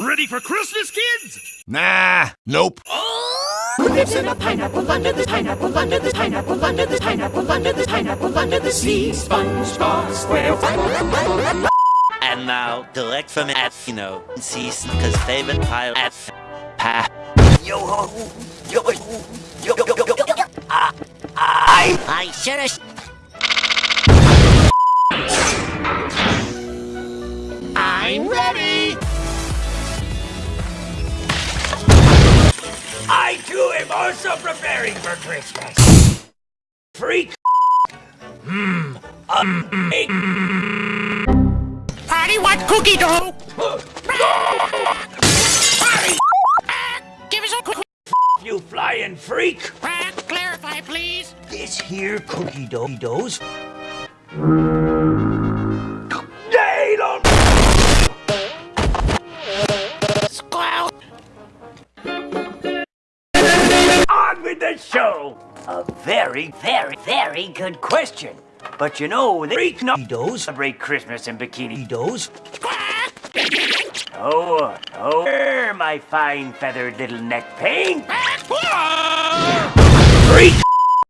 Ready for Christmas, kids? Nah, nope. Lives in a pineapple under the pineapple under the pineapple under the pineapple under the pineapple under the sea. SpongeBob SquarePants. And now, direct from at you know, Athino, Season's favorite pile at Pa. Yo ho, yo ho, yo yo yo yo yo. Ah, ah. I I should have. I'm ready. I too am also preparing for Christmas. Freak. Hmm. Um. Potty what cookie dough? Potty, Give us a cookie. you flying freak. Clarify, please. This here cookie dough doughs. With the show. A very, very, very good question. But you know, the freak does celebrate Christmas in bikini does. Oh, oh, er, my fine feathered little neck pain. Freak!